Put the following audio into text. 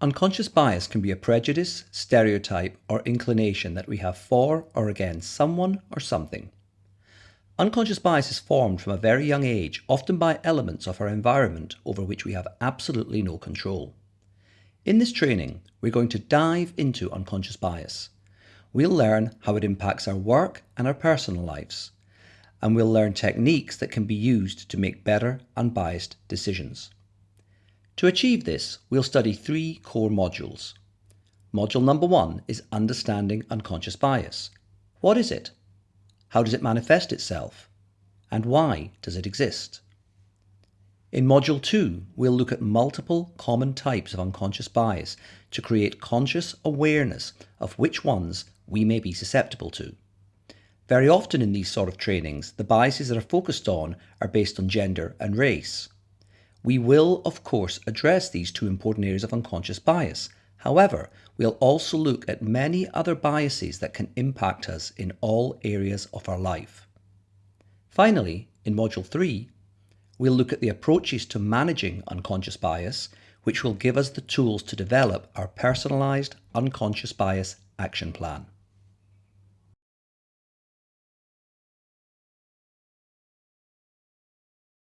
Unconscious bias can be a prejudice, stereotype, or inclination that we have for or against someone or something. Unconscious bias is formed from a very young age, often by elements of our environment over which we have absolutely no control. In this training, we're going to dive into unconscious bias. We'll learn how it impacts our work and our personal lives, and we'll learn techniques that can be used to make better unbiased decisions. To achieve this, we'll study three core modules. Module number one is Understanding Unconscious Bias. What is it? How does it manifest itself? And why does it exist? In Module 2, we'll look at multiple common types of unconscious bias to create conscious awareness of which ones we may be susceptible to. Very often in these sort of trainings, the biases that are focused on are based on gender and race. We will, of course, address these two important areas of unconscious bias, However, we'll also look at many other biases that can impact us in all areas of our life. Finally, in Module 3, we'll look at the approaches to managing unconscious bias, which will give us the tools to develop our personalised unconscious bias action plan.